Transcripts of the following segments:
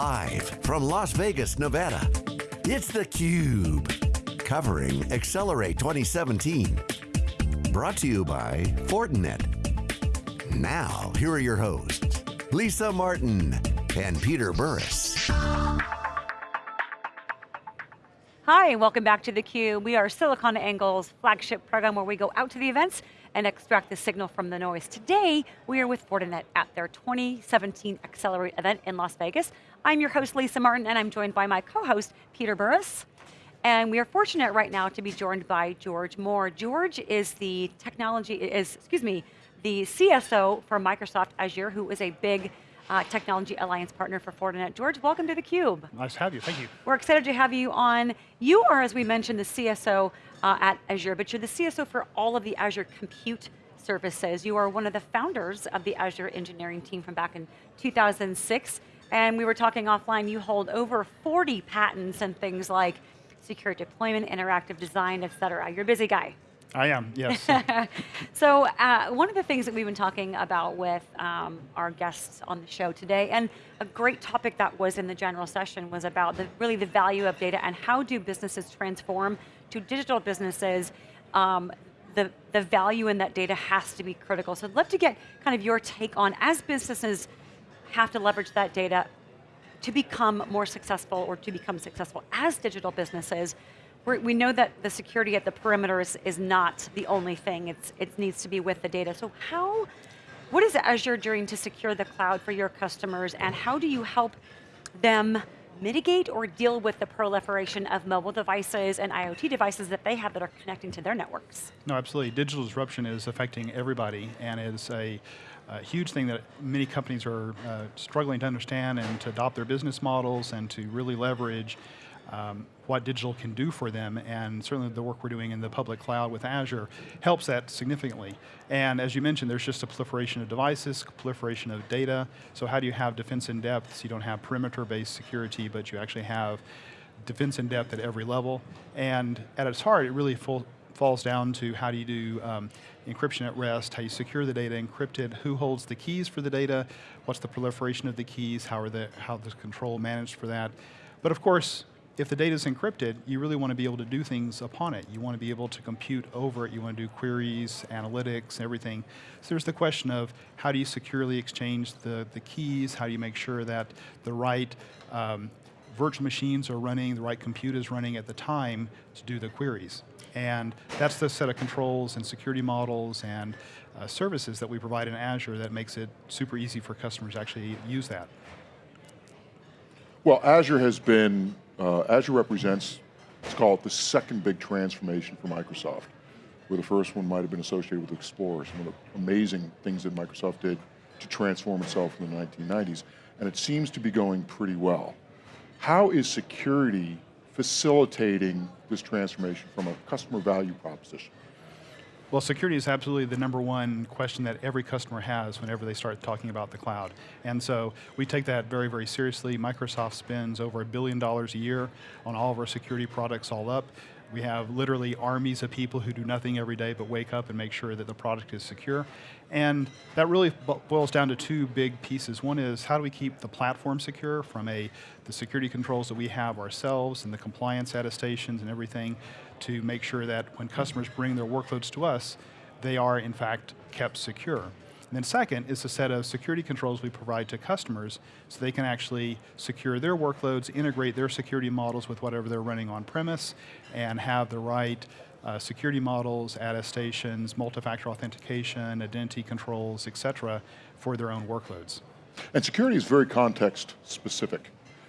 Live from Las Vegas, Nevada, it's theCUBE. Covering Accelerate 2017. Brought to you by Fortinet. Now, here are your hosts, Lisa Martin and Peter Burris. Hi, welcome back to theCUBE. We are SiliconANGLE's flagship program where we go out to the events and extract the signal from the noise. Today, we are with Fortinet at their 2017 Accelerate event in Las Vegas. I'm your host, Lisa Martin, and I'm joined by my co-host, Peter Burris. And we are fortunate right now to be joined by George Moore. George is the technology, is, excuse me, the CSO for Microsoft Azure, who is a big uh, Technology Alliance Partner for Fortinet. George, welcome to theCUBE. Nice to have you, thank you. We're excited to have you on. You are, as we mentioned, the CSO uh, at Azure, but you're the CSO for all of the Azure compute services. You are one of the founders of the Azure engineering team from back in 2006, and we were talking offline, you hold over 40 patents and things like secure deployment, interactive design, et cetera. You're a busy guy. I am, yes. so uh, one of the things that we've been talking about with um, our guests on the show today, and a great topic that was in the general session was about the, really the value of data and how do businesses transform to digital businesses um, the, the value in that data has to be critical. So I'd love to get kind of your take on, as businesses have to leverage that data to become more successful or to become successful as digital businesses, we know that the security at the perimeter is, is not the only thing, it's, it needs to be with the data. So how, what is Azure doing to secure the cloud for your customers and how do you help them mitigate or deal with the proliferation of mobile devices and IoT devices that they have that are connecting to their networks? No, absolutely. Digital disruption is affecting everybody and is a, a huge thing that many companies are uh, struggling to understand and to adopt their business models and to really leverage um, what digital can do for them, and certainly the work we're doing in the public cloud with Azure helps that significantly. And as you mentioned, there's just a proliferation of devices, proliferation of data, so how do you have defense in depth so you don't have perimeter-based security, but you actually have defense in depth at every level, and at its heart, it really falls down to how do you do um, encryption at rest, how you secure the data encrypted, who holds the keys for the data, what's the proliferation of the keys, how are the, how the control managed for that. But of course, if the data is encrypted, you really want to be able to do things upon it. You want to be able to compute over it. You want to do queries, analytics, everything. So there's the question of how do you securely exchange the, the keys? How do you make sure that the right um, virtual machines are running, the right compute is running at the time to do the queries. And that's the set of controls and security models and uh, services that we provide in Azure that makes it super easy for customers to actually use that. Well, Azure has been uh, Azure represents, let's call it the second big transformation for Microsoft, where the first one might have been associated with Explorer, some of the amazing things that Microsoft did to transform itself in the 1990s, and it seems to be going pretty well. How is security facilitating this transformation from a customer value proposition? Well, security is absolutely the number one question that every customer has whenever they start talking about the cloud. And so we take that very, very seriously. Microsoft spends over a billion dollars a year on all of our security products all up. We have literally armies of people who do nothing every day but wake up and make sure that the product is secure. And that really boils down to two big pieces. One is how do we keep the platform secure from a, the security controls that we have ourselves and the compliance attestations and everything to make sure that when customers bring their workloads to us, they are in fact kept secure. And then second is a set of security controls we provide to customers so they can actually secure their workloads, integrate their security models with whatever they're running on premise, and have the right uh, security models, attestations, multi-factor authentication, identity controls, et cetera, for their own workloads. And security is very context specific.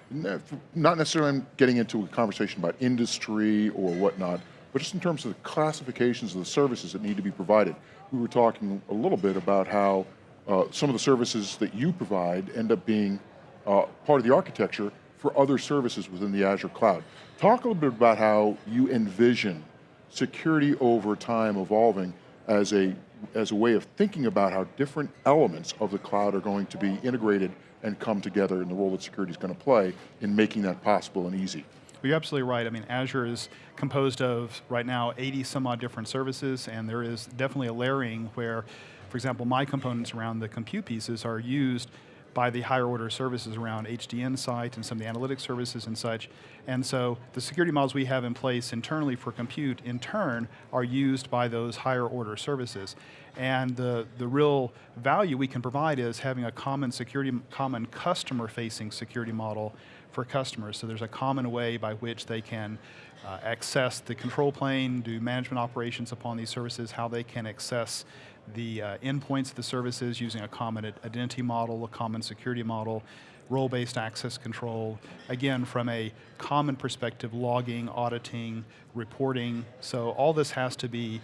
Not necessarily getting into a conversation about industry or whatnot, but just in terms of the classifications of the services that need to be provided. We were talking a little bit about how uh, some of the services that you provide end up being uh, part of the architecture for other services within the Azure cloud. Talk a little bit about how you envision security over time evolving as a, as a way of thinking about how different elements of the cloud are going to be integrated and come together and the role that security is going to play in making that possible and easy. You're absolutely right. I mean, Azure is composed of, right now, 80 some odd different services, and there is definitely a layering where, for example, my components around the compute pieces are used by the higher order services around HD Insight and some of the analytics services and such. And so the security models we have in place internally for compute, in turn, are used by those higher order services. And the, the real value we can provide is having a common security, common customer facing security model for customers. So there's a common way by which they can uh, access the control plane, do management operations upon these services, how they can access the uh, endpoints of the services using a common identity model, a common security model, role-based access control, again from a common perspective, logging, auditing, reporting, so all this has to be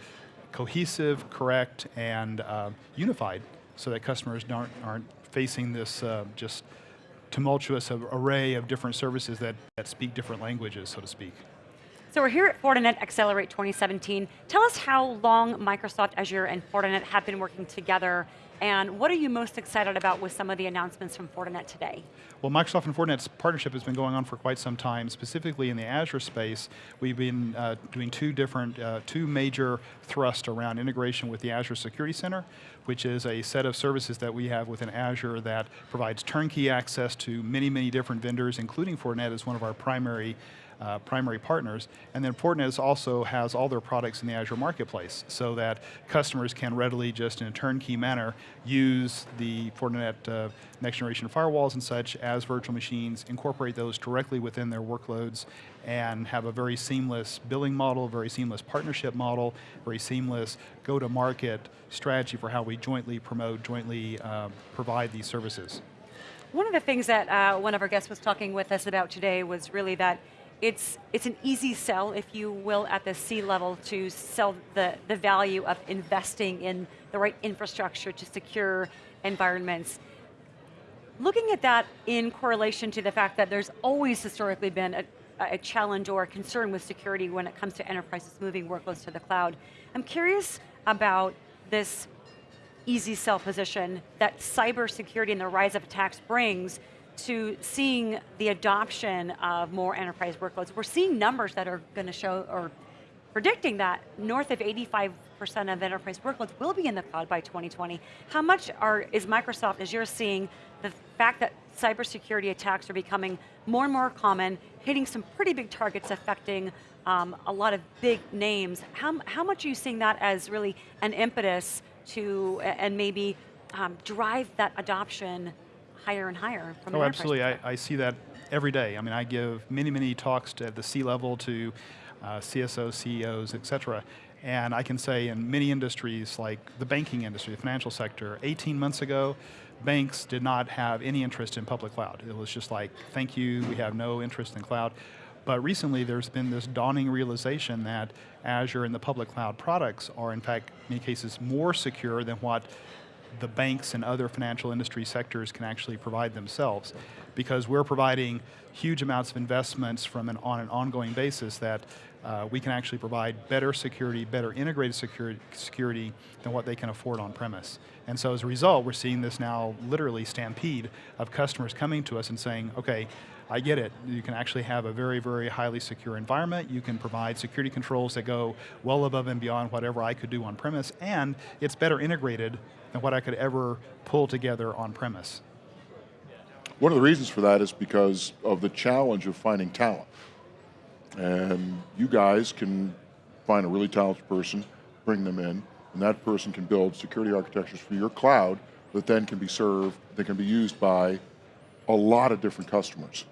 cohesive, correct, and uh, unified so that customers aren't, aren't facing this uh, just tumultuous array of different services that, that speak different languages, so to speak. So we're here at Fortinet Accelerate 2017. Tell us how long Microsoft Azure and Fortinet have been working together and what are you most excited about with some of the announcements from Fortinet today? Well, Microsoft and Fortinet's partnership has been going on for quite some time. Specifically in the Azure space, we've been uh, doing two different, uh, two major thrusts around integration with the Azure Security Center, which is a set of services that we have within Azure that provides turnkey access to many, many different vendors, including Fortinet as one of our primary uh, primary partners. And then Fortinet also has all their products in the Azure Marketplace so that customers can readily, just in a turnkey manner, use the Fortinet uh, next generation firewalls and such as virtual machines, incorporate those directly within their workloads, and have a very seamless billing model, very seamless partnership model, very seamless go-to-market strategy for how we jointly promote, jointly uh, provide these services. One of the things that uh, one of our guests was talking with us about today was really that it's, it's an easy sell, if you will, at the C level to sell the, the value of investing in the right infrastructure to secure environments. Looking at that in correlation to the fact that there's always historically been a, a challenge or a concern with security when it comes to enterprises moving workloads to the cloud. I'm curious about this easy sell position that cybersecurity and the rise of attacks brings to seeing the adoption of more enterprise workloads. We're seeing numbers that are going to show, or predicting that north of 85% of enterprise workloads will be in the cloud by 2020. How much are, is Microsoft, as you're seeing, the fact that cybersecurity attacks are becoming more and more common, hitting some pretty big targets affecting um, a lot of big names. How, how much are you seeing that as really an impetus to, and maybe um, drive that adoption higher and higher from Oh, absolutely, I, I, see that every day. I mean, I give many, many talks at the C-level to uh, CSOs, CEOs, et cetera, and I can say in many industries, like the banking industry, the financial sector, 18 months ago, banks did not have any interest in public cloud. It was just like, thank you, we have no interest in cloud. But recently there's been this dawning realization that Azure and the public cloud products are in fact, in many cases, more secure than what the banks and other financial industry sectors can actually provide themselves because we're providing huge amounts of investments from an, on an ongoing basis that uh, we can actually provide better security, better integrated security, security than what they can afford on premise. And so as a result, we're seeing this now literally stampede of customers coming to us and saying, okay, I get it. You can actually have a very, very highly secure environment. You can provide security controls that go well above and beyond whatever I could do on premise, and it's better integrated than what I could ever pull together on premise. One of the reasons for that is because of the challenge of finding talent. And you guys can find a really talented person, bring them in, and that person can build security architectures for your cloud that then can be served, that can be used by a lot of different customers.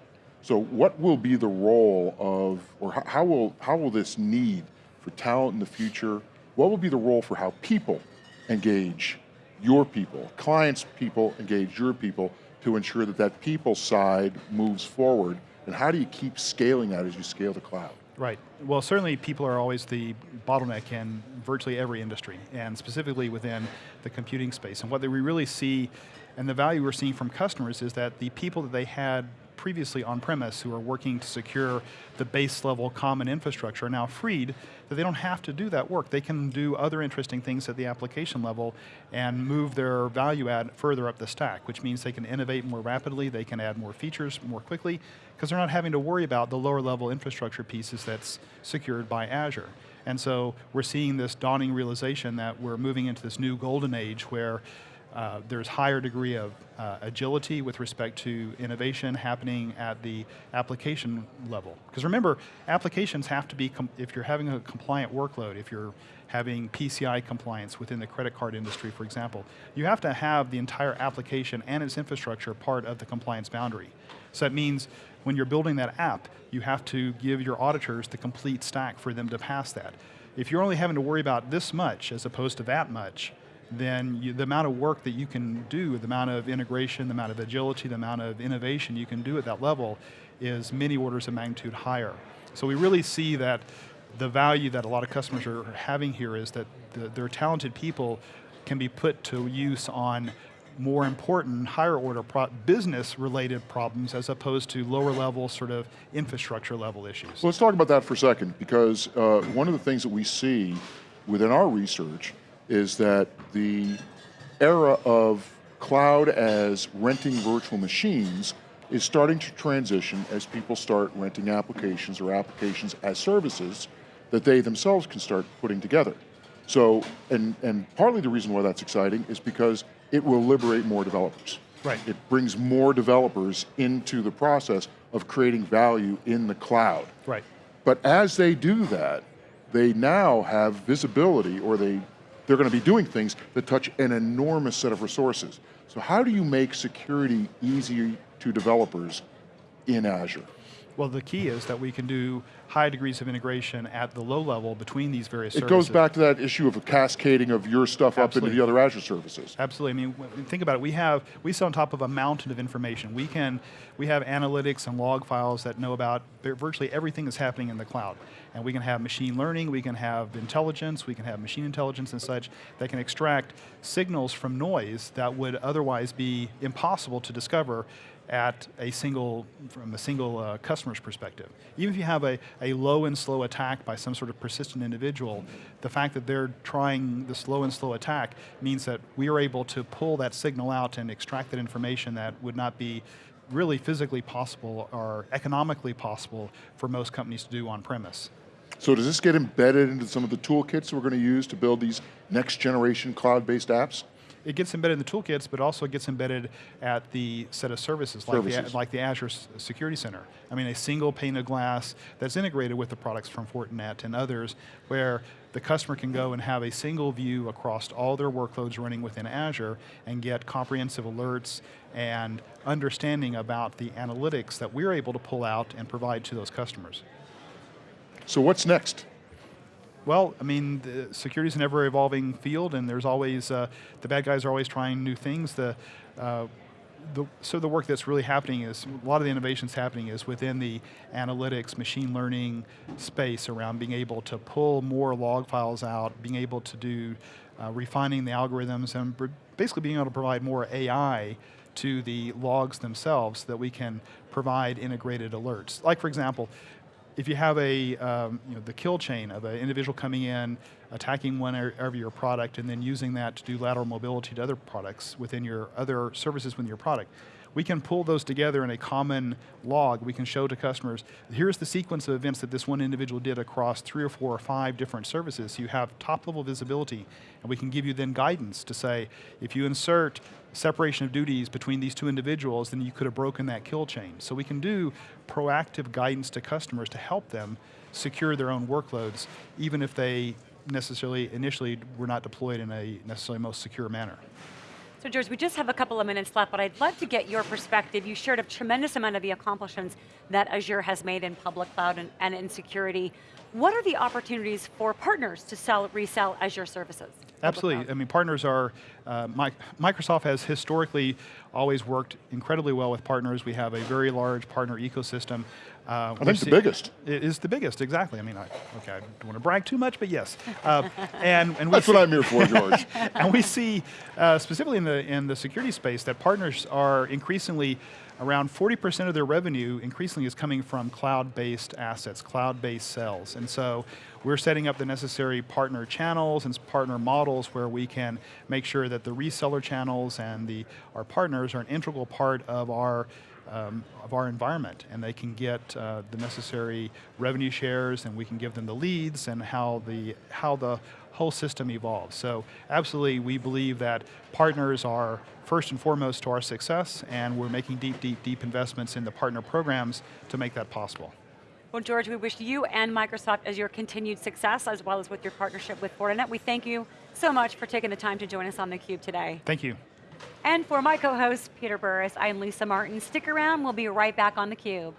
So what will be the role of, or how will, how will this need for talent in the future, what will be the role for how people engage your people, clients' people engage your people to ensure that that people side moves forward, and how do you keep scaling that as you scale the cloud? Right. Well, certainly people are always the bottleneck in virtually every industry, and specifically within the computing space. And what we really see, and the value we're seeing from customers is that the people that they had previously on-premise who are working to secure the base level common infrastructure are now freed that they don't have to do that work. They can do other interesting things at the application level and move their value add further up the stack, which means they can innovate more rapidly, they can add more features more quickly, because they're not having to worry about the lower level infrastructure pieces that's secured by Azure. And so we're seeing this dawning realization that we're moving into this new golden age where Uh, there's higher degree of uh, agility with respect to innovation happening at the application level. Because remember, applications have to be, if you're having a compliant workload, if you're having PCI compliance within the credit card industry, for example, you have to have the entire application and its infrastructure part of the compliance boundary. So that means when you're building that app, you have to give your auditors the complete stack for them to pass that. If you're only having to worry about this much as opposed to that much, then you, the amount of work that you can do, the amount of integration, the amount of agility, the amount of innovation you can do at that level is many orders of magnitude higher. So we really see that the value that a lot of customers are having here is that the, their talented people can be put to use on more important, higher order business related problems as opposed to lower level sort of infrastructure level issues. Well, let's talk about that for a second because uh, one of the things that we see within our research is that the era of cloud as renting virtual machines is starting to transition as people start renting applications or applications as services that they themselves can start putting together. So, and, and partly the reason why that's exciting is because it will liberate more developers. Right. It brings more developers into the process of creating value in the cloud. Right. But as they do that, they now have visibility or they, they're going to be doing things that touch an enormous set of resources. So how do you make security easy to developers in Azure? Well, the key is that we can do high degrees of integration at the low level between these various it services. goes back to that issue of a cascading of your stuff Absolutely. up into the other Azure services. Absolutely. I mean, think about it. We have we sit on top of a mountain of information. We can we have analytics and log files that know about virtually everything that's happening in the cloud, and we can have machine learning. We can have intelligence. We can have machine intelligence and such that can extract signals from noise that would otherwise be impossible to discover at a single, from a single uh, customer's perspective. Even if you have a, a low and slow attack by some sort of persistent individual, the fact that they're trying the slow and slow attack means that we are able to pull that signal out and extract that information that would not be really physically possible or economically possible for most companies to do on premise. So does this get embedded into some of the toolkits we're going to use to build these next generation cloud-based apps? It gets embedded in the toolkits, but also gets embedded at the set of services, like. The, like the Azure uh, Security Center. I mean, a single pane of glass that's integrated with the products from Fortinet and others, where the customer can go and have a single view across all their workloads running within Azure and get comprehensive alerts and understanding about the analytics that we're able to pull out and provide to those customers. So what's next? Well, I mean, security is an ever-evolving field, and there's always uh, the bad guys are always trying new things. The, uh, the, so the work that's really happening is a lot of the innovations happening is within the analytics, machine learning space around being able to pull more log files out, being able to do uh, refining the algorithms, and basically being able to provide more AI to the logs themselves so that we can provide integrated alerts. Like for example, if you have a, um, you know, the kill chain of an individual coming in, attacking one of your product, and then using that to do lateral mobility to other products within your other services within your product, we can pull those together in a common log. We can show to customers, here's the sequence of events that this one individual did across three or four or five different services. So you have top level visibility, and we can give you then guidance to say, if you insert separation of duties between these two individuals, then you could have broken that kill chain. So we can do proactive guidance to customers to help them secure their own workloads, even if they necessarily initially were not deployed in a necessarily most secure manner. So George, we just have a couple of minutes left, but I'd love to get your perspective. You shared a tremendous amount of the accomplishments that Azure has made in public cloud and, and in security. What are the opportunities for partners to sell, resell Azure services? Absolutely, I mean partners are, uh, Microsoft has historically always worked incredibly well with partners. We have a very large partner ecosystem. Uh, I think it's the biggest. It is the biggest, exactly. I mean, I, okay, I don't want to brag too much, but yes. Uh, and, and That's see, what I'm here for, George. and we see, uh, specifically in the, in the security space, that partners are increasingly around 40% of their revenue increasingly is coming from cloud-based assets, cloud-based sales. And so we're setting up the necessary partner channels and partner models where we can make sure that the reseller channels and the, our partners are an integral part of our um, of our environment and they can get uh, the necessary revenue shares and we can give them the leads and how the, how the whole system evolves. So absolutely, we believe that partners are first and foremost to our success, and we're making deep, deep, deep investments in the partner programs to make that possible. Well, George, we wish you and Microsoft Azure continued success, as well as with your partnership with Fortinet. We thank you so much for taking the time to join us on theCUBE today. Thank you. And for my co-host, Peter Burris, I'm Lisa Martin. Stick around, we'll be right back on theCUBE.